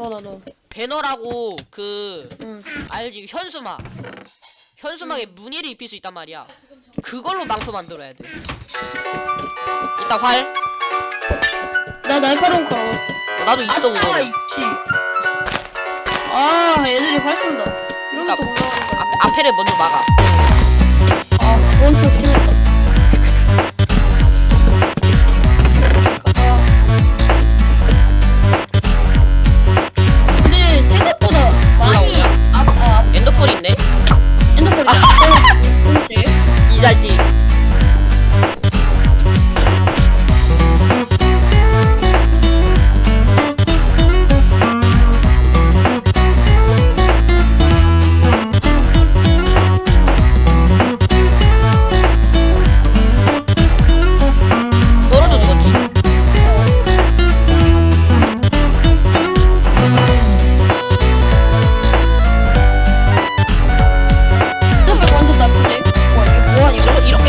너너 너. 배너라고 그 응. 알지? 그 현수막. 현수막에 무늬를 입힐 수 있단 말이야. 그걸로 망토 만들어야 돼. 이따 활 나 날카로운 거 어, 나도 있어 그거 아 있지. 아 애들이 활 쏜다. 이런 그러니까, 것도 올라간다 앞, 앞에를 먼저 막아.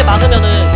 막으면은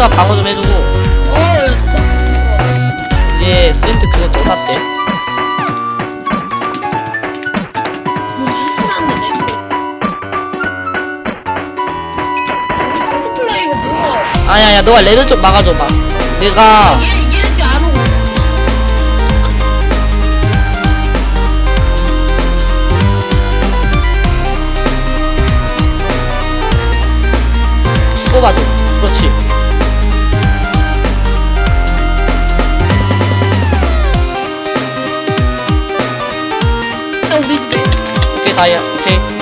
센트가 방어 좀 해주고. 어, 예, 이게 센트 그거 더 샀대. 아야야 너가 레드 좀 막아줘봐 내가 뽑아줘. saya okay.